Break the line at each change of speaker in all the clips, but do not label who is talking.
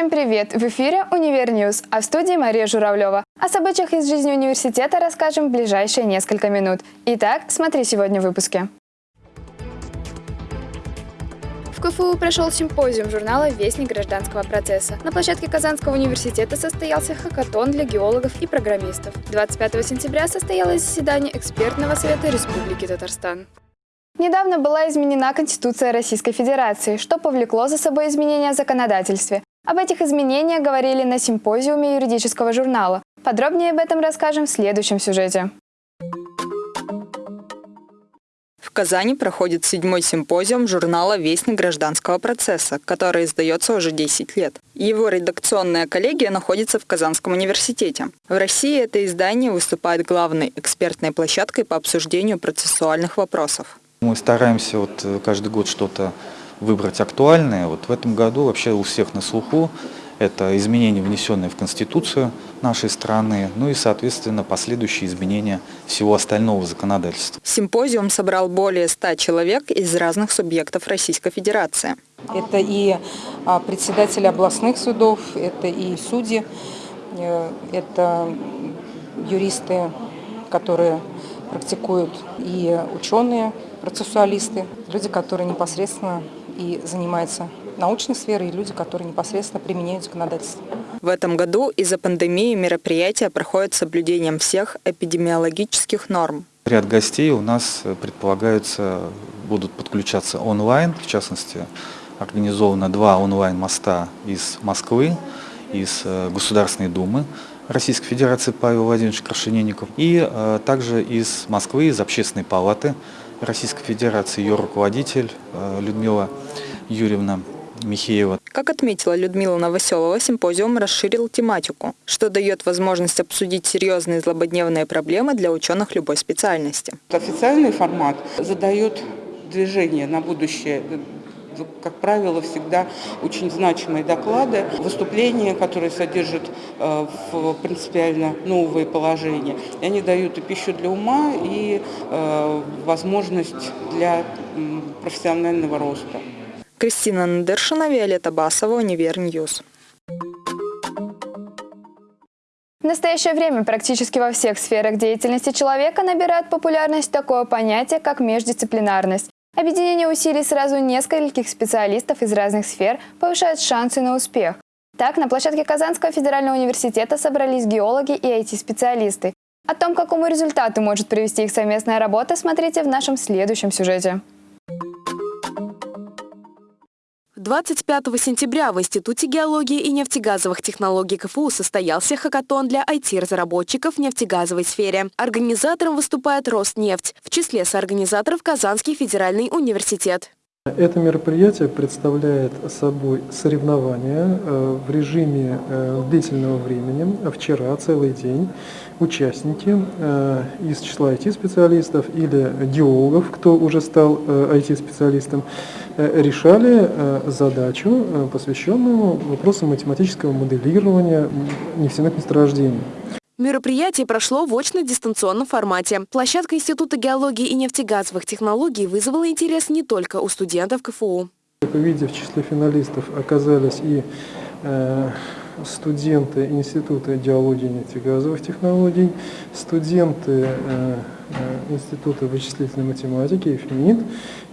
Всем привет! В эфире «Универ News», а в студии Мария Журавлева. О событиях из жизни университета расскажем в ближайшие несколько минут. Итак, смотри сегодня в выпуске. В КФУ прошел симпозиум журнала «Вестник гражданского процесса». На площадке Казанского университета состоялся хакатон для геологов и программистов. 25 сентября состоялось заседание экспертного совета Республики Татарстан. Недавно была изменена Конституция Российской Федерации, что повлекло за собой изменения в законодательстве. Об этих изменениях говорили на симпозиуме юридического журнала. Подробнее об этом расскажем в следующем сюжете.
В Казани проходит седьмой симпозиум журнала «Вестник гражданского процесса», который издается уже 10 лет. Его редакционная коллегия находится в Казанском университете. В России это издание выступает главной экспертной площадкой по обсуждению процессуальных вопросов.
Мы стараемся вот каждый год что-то выбрать актуальное. Вот в этом году вообще у всех на слуху это изменения, внесенные в Конституцию нашей страны, ну и, соответственно, последующие изменения всего остального законодательства.
Симпозиум собрал более ста человек из разных субъектов Российской Федерации.
Это и а, председатели областных судов, это и судьи, э, это юристы, которые практикуют, и ученые, процессуалисты, люди, которые непосредственно и занимаются научной сферой, и люди, которые непосредственно применяют законодательство.
В этом году из-за пандемии мероприятия проходят с соблюдением всех эпидемиологических норм.
Ряд гостей у нас предполагаются, будут подключаться онлайн, в частности, организовано два онлайн-моста из Москвы, из э, Государственной Думы Российской Федерации Павел Владимирович Крашенинников и э, также из Москвы, из Общественной палаты Российской Федерации, ее руководитель э, Людмила Юрьевна Михеева.
Как отметила Людмила Новоселова, симпозиум расширил тематику, что дает возможность обсудить серьезные злободневные проблемы для ученых любой специальности.
Официальный формат задает движение на будущее как правило, всегда очень значимые доклады, выступления, которые содержат э, в принципиально новые положения. И они дают и пищу для ума, и э, возможность для профессионального роста.
Кристина Надершина, Виолетта Басова, Универ News.
В настоящее время практически во всех сферах деятельности человека набирает популярность такое понятие, как междисциплинарность. Объединение усилий сразу нескольких специалистов из разных сфер повышает шансы на успех. Так, на площадке Казанского федерального университета собрались геологи и IT-специалисты. О том, какому результату может привести их совместная работа, смотрите в нашем следующем сюжете.
25 сентября в Институте геологии и нефтегазовых технологий КФУ состоялся хакатон для IT-разработчиков в нефтегазовой сфере. Организатором выступает Роснефть, в числе соорганизаторов Казанский федеральный университет.
Это мероприятие представляет собой соревнования э, в режиме э, длительного времени, вчера целый день. Участники э, из числа IT-специалистов или геологов, кто уже стал IT-специалистом, решали задачу, посвященную вопросам математического моделирования нефтяных месторождений.
Мероприятие прошло в очно-дистанционном формате. Площадка Института геологии и нефтегазовых технологий вызвала интерес не только у студентов КФУ.
Как вы видите, в числе финалистов оказались и э, студенты Института геологии и нефтегазовых технологий, студенты э, э Института вычислительной математики, ФМИД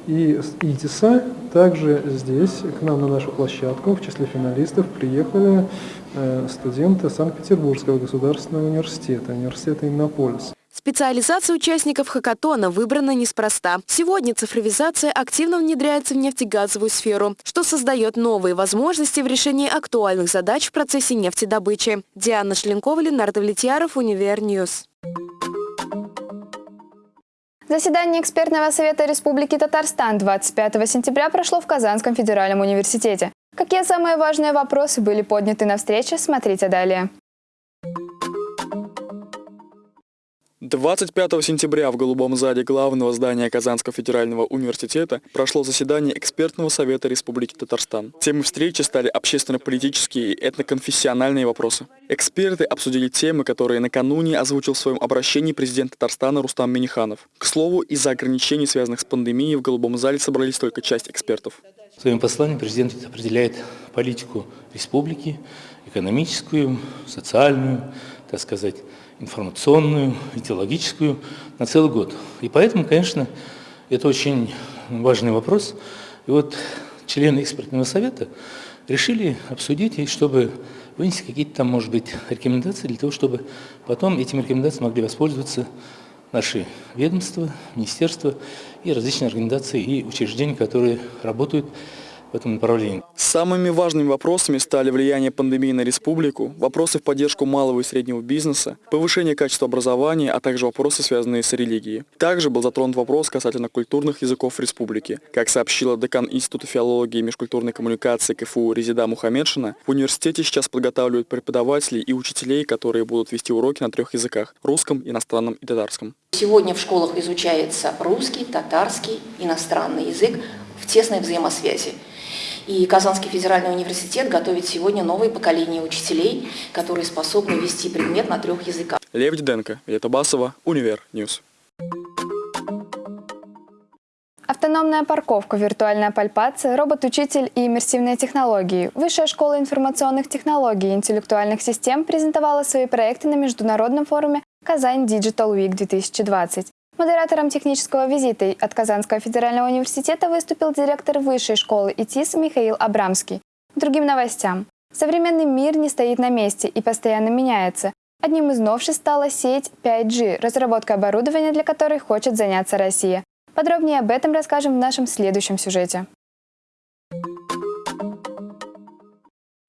и ИТИСа. Также здесь, к нам на нашу площадку, в числе финалистов приехали Э, студенты Санкт-Петербургского государственного университета, университета Иннополис.
Специализация участников хакатона выбрана неспроста. Сегодня цифровизация активно внедряется в нефтегазовую сферу, что создает новые возможности в решении актуальных задач в процессе нефтедобычи. Диана Шленкова, Ленардо Влетьяров, Univer News.
Заседание экспертного совета Республики Татарстан 25 сентября прошло в Казанском федеральном университете. Какие самые важные вопросы были подняты на встрече, смотрите далее.
25 сентября в Голубом зале главного здания Казанского федерального университета прошло заседание экспертного совета Республики Татарстан. Темой встречи стали общественно-политические и этноконфессиональные вопросы. Эксперты обсудили темы, которые накануне озвучил в своем обращении президент Татарстана Рустам Миниханов. К слову, из-за ограничений, связанных с пандемией, в Голубом зале собрались только часть экспертов.
В своем послании президент определяет политику республики, экономическую, социальную, так сказать, информационную, идеологическую на целый год. И поэтому, конечно, это очень важный вопрос. И вот члены экспертного совета решили обсудить, чтобы вынести какие-то там, может быть, рекомендации для того, чтобы потом этими рекомендациями могли воспользоваться наши ведомства, министерства и различные организации и учреждения, которые работают в этом направлении.
Самыми важными вопросами стали влияние пандемии на республику, вопросы в поддержку малого и среднего бизнеса, повышение качества образования, а также вопросы, связанные с религией. Также был затронут вопрос касательно культурных языков республики. Как сообщила декан Института филологии и межкультурной коммуникации КФУ Резида Мухаммедшина, в университете сейчас подготавливают преподавателей и учителей, которые будут вести уроки на трех языках – русском, иностранном и татарском.
Сегодня в школах изучается русский, татарский, иностранный язык в тесной взаимосвязи. И Казанский федеральный университет готовит сегодня новое поколение учителей, которые способны вести предмет на трех языках.
Лев Диденко, Вета Басова, Univer News.
Автономная парковка, виртуальная пальпация, робот-учитель и иммерсивные технологии. Высшая школа информационных технологий и интеллектуальных систем презентовала свои проекты на международном форуме «Kazan Digital Week 2020». Модератором технического визита от Казанского федерального университета выступил директор высшей школы ИТИС Михаил Абрамский. Другим новостям. Современный мир не стоит на месте и постоянно меняется. Одним из новшеств стала сеть 5G, разработка оборудования для которой хочет заняться Россия. Подробнее об этом расскажем в нашем следующем сюжете.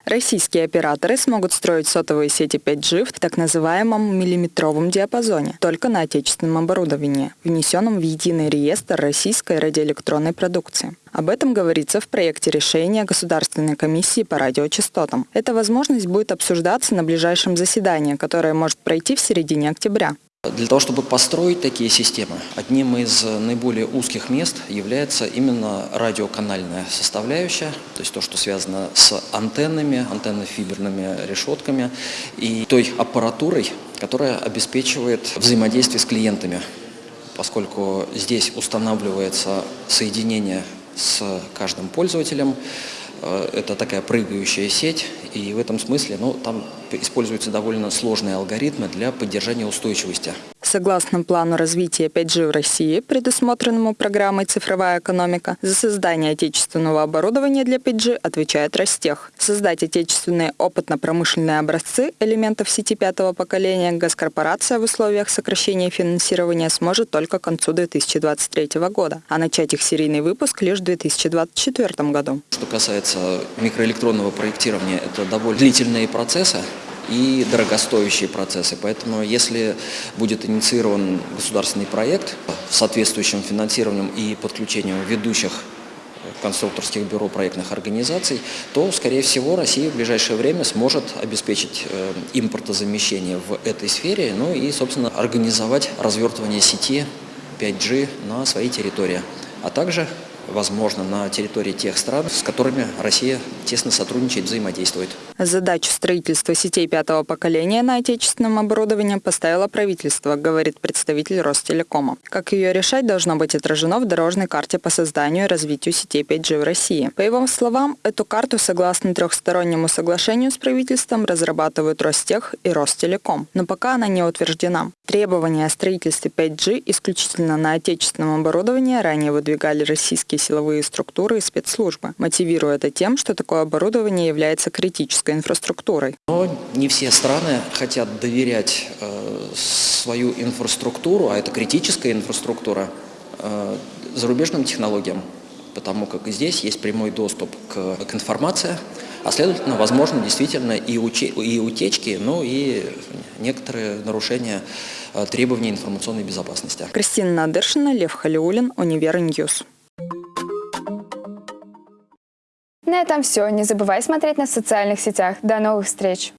Российские операторы смогут строить сотовые сети 5G в так называемом миллиметровом диапазоне, только на отечественном оборудовании, внесенном в единый реестр российской радиоэлектронной продукции. Об этом говорится в проекте решения Государственной комиссии по радиочастотам. Эта возможность будет обсуждаться на ближайшем заседании, которое может пройти в середине октября.
Для того, чтобы построить такие системы, одним из наиболее узких мест является именно радиоканальная составляющая, то есть то, что связано с антеннами, антенно-фиберными решетками и той аппаратурой, которая обеспечивает взаимодействие с клиентами, поскольку здесь устанавливается соединение с каждым пользователем, э, это такая прыгающая сеть, и в этом смысле ну, там используются довольно сложные алгоритмы для поддержания устойчивости.
Согласно плану развития 5G в России, предусмотренному программой «Цифровая экономика», за создание отечественного оборудования для 5G отвечает Ростех. Создать отечественные опытно-промышленные образцы элементов сети пятого поколения госкорпорация в условиях сокращения финансирования сможет только к концу 2023 года, а начать их серийный выпуск лишь в 2024 году.
Что касается микроэлектронного проектирования, это довольно длительные процессы, и дорогостоящие процессы. Поэтому если будет инициирован государственный проект с соответствующим финансированием и подключением ведущих конструкторских бюро проектных организаций, то, скорее всего, Россия в ближайшее время сможет обеспечить э, импортозамещение в этой сфере, ну и, собственно, организовать развертывание сети 5G на своей территории, а также возможно на территории тех стран, с которыми Россия тесно сотрудничает, взаимодействует.
Задачу строительства сетей пятого поколения на отечественном оборудовании поставило правительство, говорит представитель Ростелекома. Как ее решать, должно быть отражено в дорожной карте по созданию и развитию сетей 5G в России. По его словам, эту карту, согласно трехстороннему соглашению с правительством, разрабатывают Ростех и Ростелеком, но пока она не утверждена. Требования о строительстве 5G исключительно на отечественном оборудовании ранее выдвигали российские силовые структуры и спецслужбы, мотивируя это тем, что такое оборудование является критической инфраструктурой.
Но не все страны хотят доверять э, свою инфраструктуру, а это критическая инфраструктура, э, зарубежным технологиям, потому как здесь есть прямой доступ к, к информации, а следовательно, возможно действительно и, уче, и утечки, но и некоторые нарушения э, требований информационной безопасности.
Кристина Надыршина, Лев Халиулин, Univer News.
На этом все. Не забывай смотреть на социальных сетях. До новых встреч!